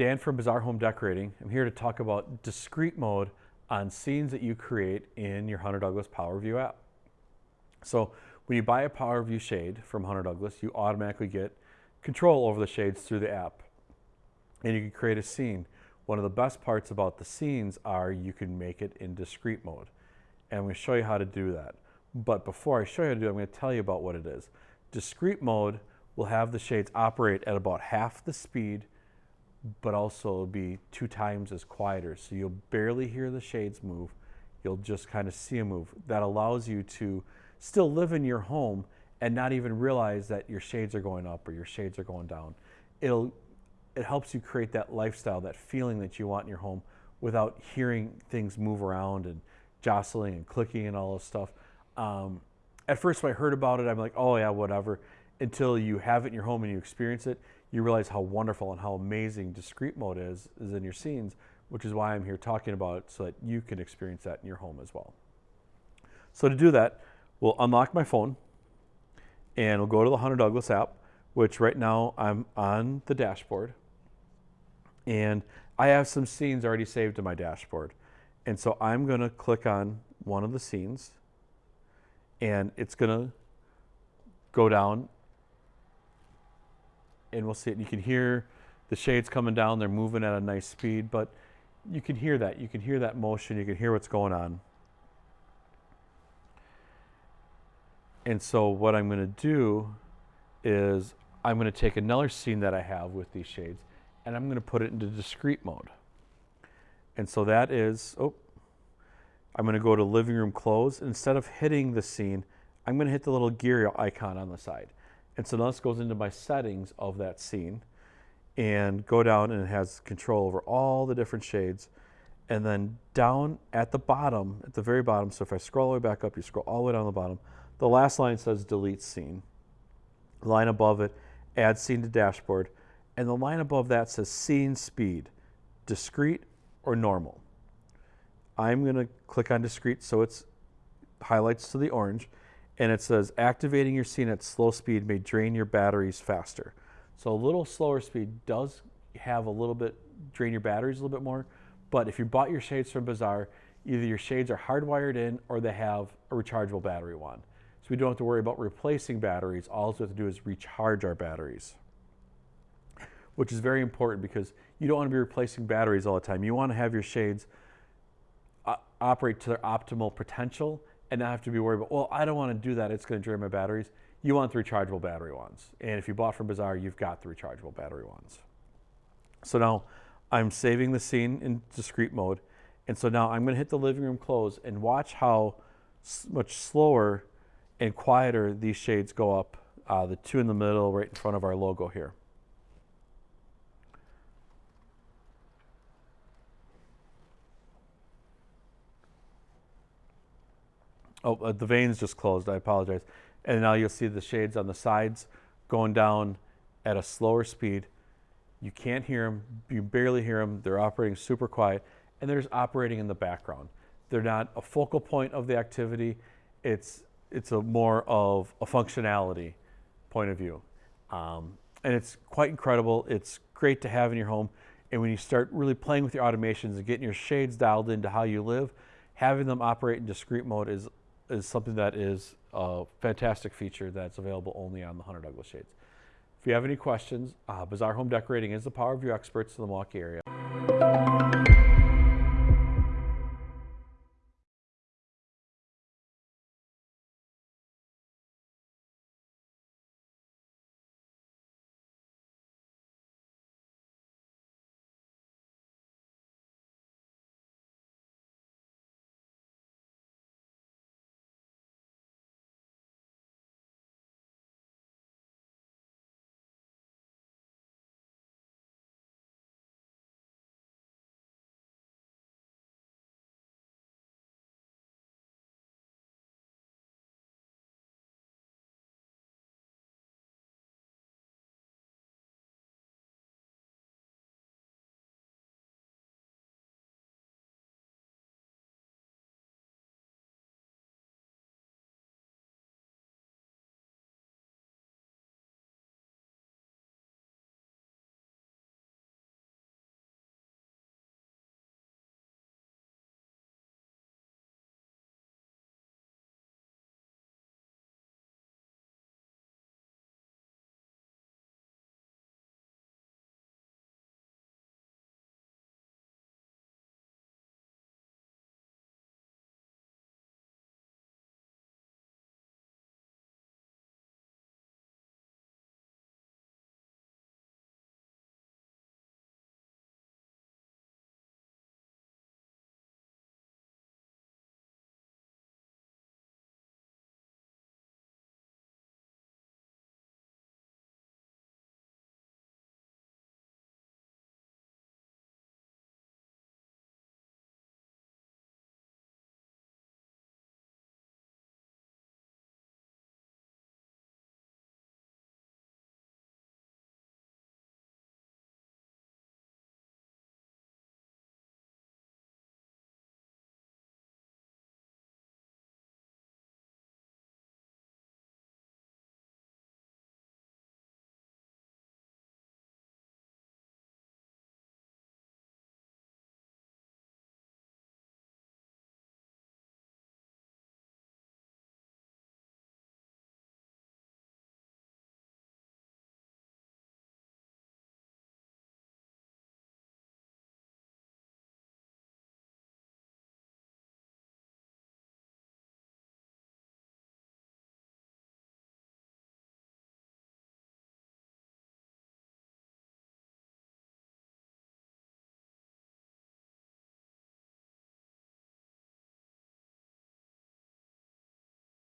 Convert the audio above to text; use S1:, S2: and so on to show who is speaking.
S1: Dan from Bazaar Home Decorating. I'm here to talk about discreet mode on scenes that you create in your Hunter Douglas PowerView app. So when you buy a PowerView shade from Hunter Douglas, you automatically get control over the shades through the app. And you can create a scene. One of the best parts about the scenes are you can make it in discreet mode. And I'm going to show you how to do that. But before I show you how to do it, I'm going to tell you about what it is. Discreet mode will have the shades operate at about half the speed but also be two times as quieter. So you'll barely hear the shades move. You'll just kind of see them move. That allows you to still live in your home and not even realize that your shades are going up or your shades are going down. It'll, it helps you create that lifestyle, that feeling that you want in your home without hearing things move around and jostling and clicking and all this stuff. Um, at first when I heard about it, I'm like, oh yeah, whatever. Until you have it in your home and you experience it, you realize how wonderful and how amazing discreet mode is, is in your scenes, which is why I'm here talking about it so that you can experience that in your home as well. So to do that, we'll unlock my phone and we'll go to the Hunter Douglas app, which right now I'm on the dashboard. And I have some scenes already saved to my dashboard. And so I'm gonna click on one of the scenes and it's gonna go down and we'll see it. You can hear the shades coming down. They're moving at a nice speed, but you can hear that. You can hear that motion. You can hear what's going on. And so what I'm going to do is I'm going to take another scene that I have with these shades and I'm going to put it into discreet mode. And so that is, oh, I'm going to go to living room close. Instead of hitting the scene, I'm going to hit the little gear icon on the side. And so now this goes into my settings of that scene and go down and it has control over all the different shades. And then down at the bottom, at the very bottom, so if I scroll all the way back up, you scroll all the way down the bottom, the last line says delete scene. Line above it, add scene to dashboard. And the line above that says scene speed, discreet or normal. I'm gonna click on discreet so it's highlights to the orange and it says activating your scene at slow speed may drain your batteries faster. So a little slower speed does have a little bit, drain your batteries a little bit more, but if you bought your shades from Bazaar, either your shades are hardwired in or they have a rechargeable battery one. So we don't have to worry about replacing batteries. All we have to do is recharge our batteries, which is very important because you don't want to be replacing batteries all the time. You want to have your shades uh, operate to their optimal potential and not have to be worried about, well, I don't want to do that. It's going to drain my batteries. You want the rechargeable battery ones. And if you bought from Bazaar, you've got the rechargeable battery ones. So now I'm saving the scene in discreet mode. And so now I'm going to hit the living room close and watch how much slower and quieter these shades go up. Uh, the two in the middle right in front of our logo here. Oh, uh, the vanes just closed. I apologize. And now you'll see the shades on the sides going down at a slower speed. You can't hear them. You barely hear them. They're operating super quiet. And they're just operating in the background. They're not a focal point of the activity. It's, it's a more of a functionality point of view. Um, and it's quite incredible. It's great to have in your home. And when you start really playing with your automations and getting your shades dialed into how you live, having them operate in discreet mode is is something that is a fantastic feature that's available only on the Hunter Douglas shades. If you have any questions, uh, Bazaar Home Decorating is the PowerView experts in the Milwaukee area.